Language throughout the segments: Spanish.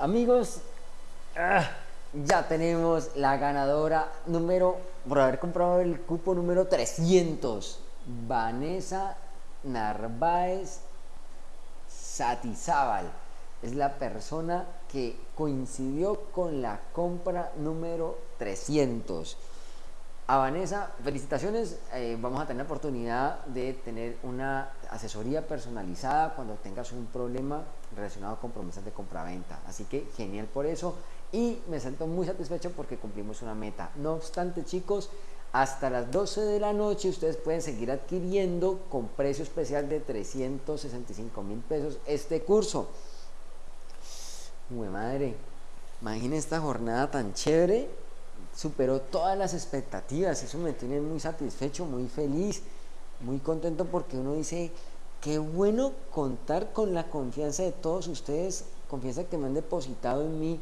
Amigos, ah, ya tenemos la ganadora número, por haber comprado el cupo número 300. Vanessa Narváez Satizábal. Es la persona que coincidió con la compra número 300. A Vanessa, felicitaciones. Eh, vamos a tener la oportunidad de tener una asesoría personalizada cuando tengas un problema relacionado con promesas de compraventa. Así que genial por eso. Y me siento muy satisfecho porque cumplimos una meta. No obstante, chicos, hasta las 12 de la noche ustedes pueden seguir adquiriendo con precio especial de 365 mil pesos este curso. Muy madre, imaginen esta jornada tan chévere superó todas las expectativas, eso me tiene muy satisfecho, muy feliz, muy contento porque uno dice, qué bueno contar con la confianza de todos ustedes, confianza que me han depositado en mí,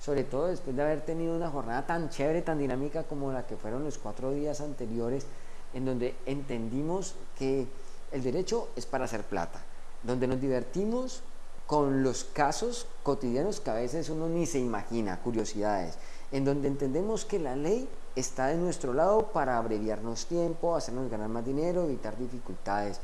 sobre todo después de haber tenido una jornada tan chévere, tan dinámica como la que fueron los cuatro días anteriores, en donde entendimos que el derecho es para hacer plata, donde nos divertimos con los casos cotidianos que a veces uno ni se imagina, curiosidades, en donde entendemos que la ley está de nuestro lado para abreviarnos tiempo, hacernos ganar más dinero, evitar dificultades.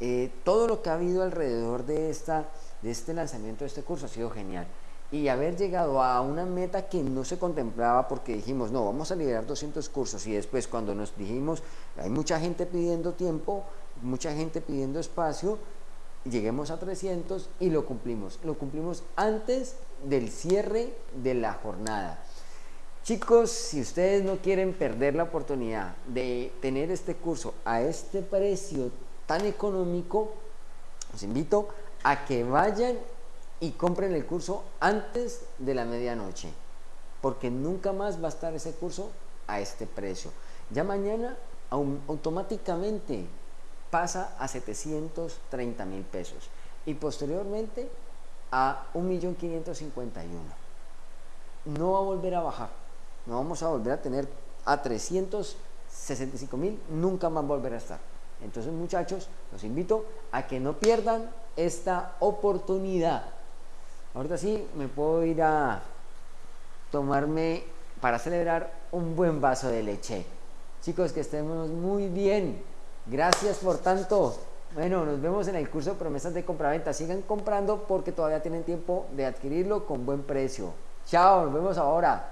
Eh, todo lo que ha habido alrededor de, esta, de este lanzamiento de este curso ha sido genial. Y haber llegado a una meta que no se contemplaba porque dijimos, no, vamos a liberar 200 cursos y después cuando nos dijimos, hay mucha gente pidiendo tiempo, mucha gente pidiendo espacio, lleguemos a 300 y lo cumplimos. Lo cumplimos antes del cierre de la jornada. Chicos, si ustedes no quieren perder la oportunidad de tener este curso a este precio tan económico, los invito a que vayan y compren el curso antes de la medianoche, porque nunca más va a estar ese curso a este precio. Ya mañana automáticamente pasa a 730 mil pesos y posteriormente a 1.551. No va a volver a bajar, no vamos a volver a tener a 365 mil, nunca más volver a estar. Entonces muchachos, los invito a que no pierdan esta oportunidad. Ahorita sí me puedo ir a tomarme para celebrar un buen vaso de leche. Chicos, que estemos muy bien. Gracias por tanto. Bueno, nos vemos en el curso de promesas de compraventa. Sigan comprando porque todavía tienen tiempo de adquirirlo con buen precio. Chao, nos vemos ahora.